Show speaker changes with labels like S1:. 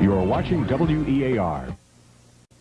S1: You are watching WEAR.